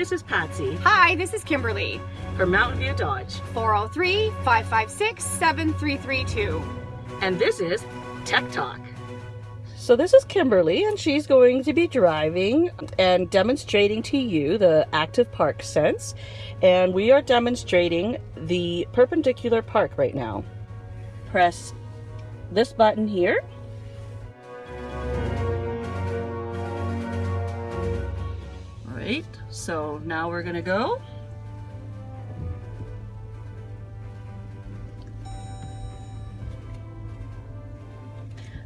this is Patsy Hi, this is Kimberly. from Mountain View Dodge. 403 556 7332. And this is Tech Talk. So this is Kimberly and she's going to be driving and demonstrating to you the active park sense. And we are demonstrating the perpendicular park right now. Press this button here. All right, so now we're gonna go.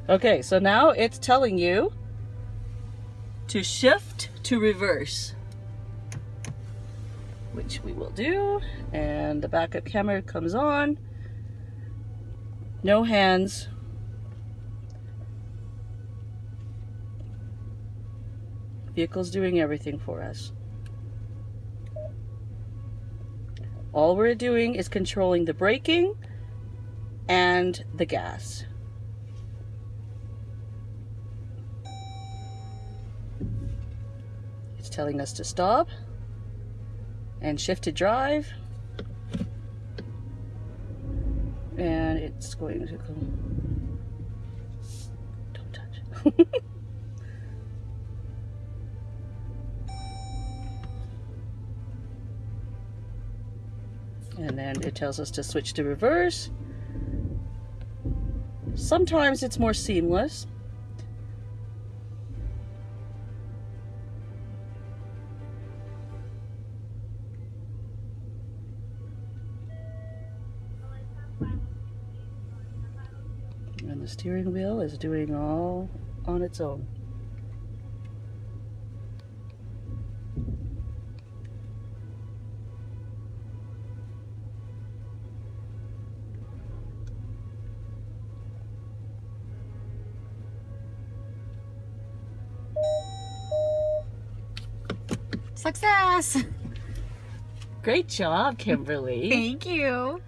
Okay, so now it's telling you to shift to reverse, which we will do. And the backup camera comes on. No hands. Vehicle's doing everything for us. All we're doing is controlling the braking and the gas. It's telling us to stop and shift to drive. And it's going to go. Don't touch. and then it tells us to switch to reverse. Sometimes it's more seamless. And the steering wheel is doing all on its own. Success! Great job, Kimberly. Thank you.